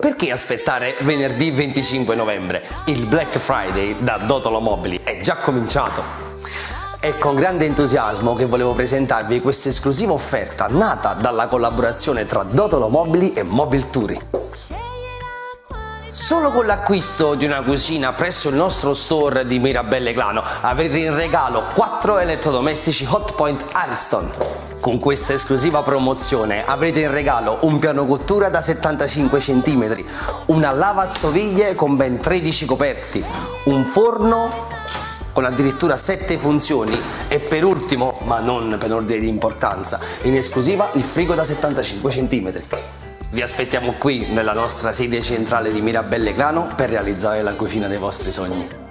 Perché aspettare venerdì 25 novembre? Il Black Friday da Dotolo Mobili è già cominciato. È con grande entusiasmo che volevo presentarvi questa esclusiva offerta nata dalla collaborazione tra Dotolo Mobili e Mobile Turi. Solo con l'acquisto di una cucina presso il nostro store di Mirabelle Clano avrete in regalo 4 elettrodomestici Hotpoint Ariston. Con questa esclusiva promozione avrete in regalo un piano cottura da 75 cm, una lavastoviglie con ben 13 coperti, un forno con addirittura 7 funzioni e per ultimo, ma non per ordine di importanza, in esclusiva il frigo da 75 cm. Vi aspettiamo qui nella nostra sede centrale di Mirabelle Clano per realizzare la cucina dei vostri sogni.